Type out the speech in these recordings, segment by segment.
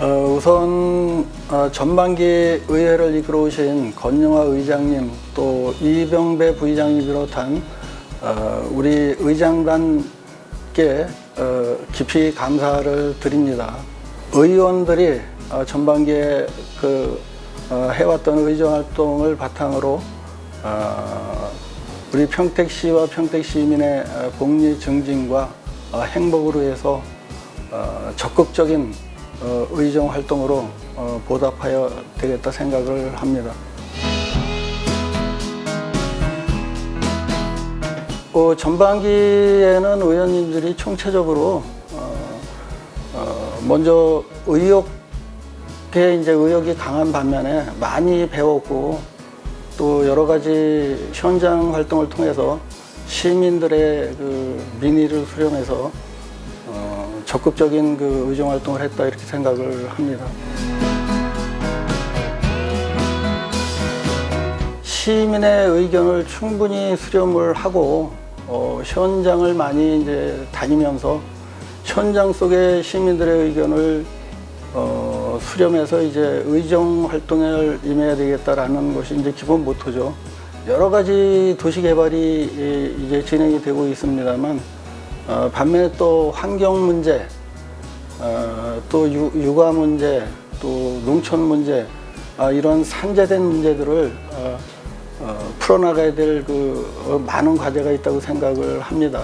어, 우선 어, 전반기 의회를 이끌어오신 건영화 의장님 또 이병배 부의장님 비롯한 어, 우리 의장단께 어, 깊이 감사를 드립니다. 의원들이 어, 전반기에 그 어, 해왔던 의정 활동을 바탕으로 어, 우리 평택시와 평택시민의 어, 복리 증진과 어, 행복을 위해서 어, 적극적인 어, 의정 활동으로 어, 보답하여 되겠다 생각을 합니다. 어, 전반기에는 의원님들이 총체적으로 먼저 의욕에 이제 의욕이 강한 반면에 많이 배웠고 또 여러 가지 현장 활동을 통해서 시민들의 그 민의를 수렴해서 어, 적극적인 그 의정 활동을 했다 이렇게 생각을 합니다. 시민의 의견을 충분히 수렴을 하고 어, 현장을 많이 이제 다니면서 현장 속의 시민들의 의견을 어, 수렴해서 이제 의정 활동을 임해야 되겠다라는 것이 이제 기본 모토죠. 여러 가지 도시 개발이 이- 이제 진행이 되고 있습니다만 어, 반면에 또 환경 문제, 어, 또 유, 육아 문제, 또 농촌 문제 아, 이런 산재된 문제들을 어, 어, 풀어나가야 될 그 많은 과제가 있다고 생각을 합니다.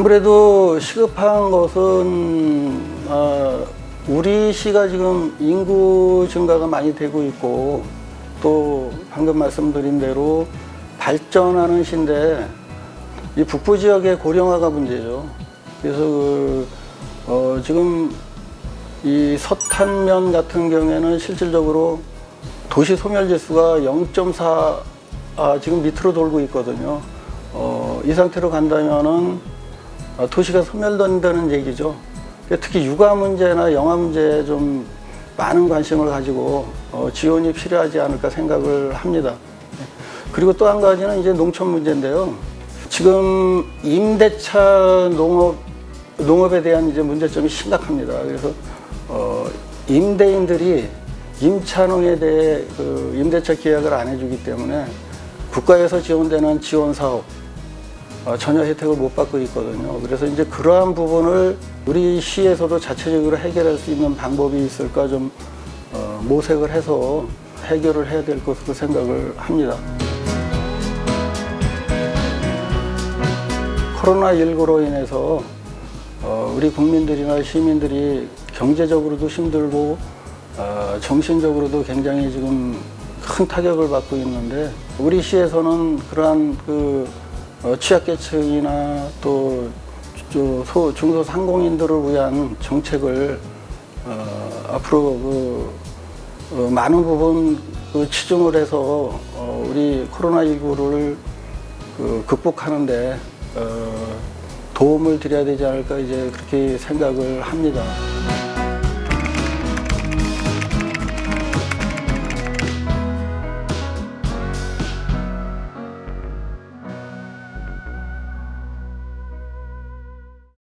아무래도 시급한 것은 어, 우리 시가 지금 인구 증가가 많이 되고 있고 또 방금 말씀드린 대로 발전하는 시인데 이 북부 지역의 고령화가 문제죠. 그래서 그, 어, 지금 이 서탄면 같은 경우에는 실질적으로 도시 소멸 지수가 0.4 아, 지금 밑으로 돌고 있거든요. 어, 이 상태로 간다면은 어, 도시가 소멸된다는 얘기죠. 특히 육아 문제나 영아 문제에 좀 많은 관심을 가지고 어, 지원이 필요하지 않을까 생각을 합니다. 그리고 또 한 가지는 이제 농촌 문제인데요. 지금 임대차 농업 농업에 대한 이제 문제점이 심각합니다. 그래서 어, 임대인들이 임차농에 대해 그 임대차 계약을 안 해주기 때문에 국가에서 지원되는 지원 사업 어, 전혀 혜택을 못 받고 있거든요. 그래서 이제 그러한 부분을 우리 시에서도 자체적으로 해결할 수 있는 방법이 있을까 좀 어, 모색을 해서 해결을 해야 될 것으로 생각을 합니다. 코로나19로 인해서 어, 우리 국민들이나 시민들이 경제적으로도 힘들고 어, 정신적으로도 굉장히 지금 큰 타격을 받고 있는데 우리 시에서는 그러한 그 어, 취약계층이나 또 중소상공인들을 위한 정책을 어, 앞으로 그, 어, 많은 부분 그 치중을 해서 어, 우리 코로나19를 그 극복하는데 어, 도움을 드려야 되지 않을까 이제 그렇게 생각을 합니다.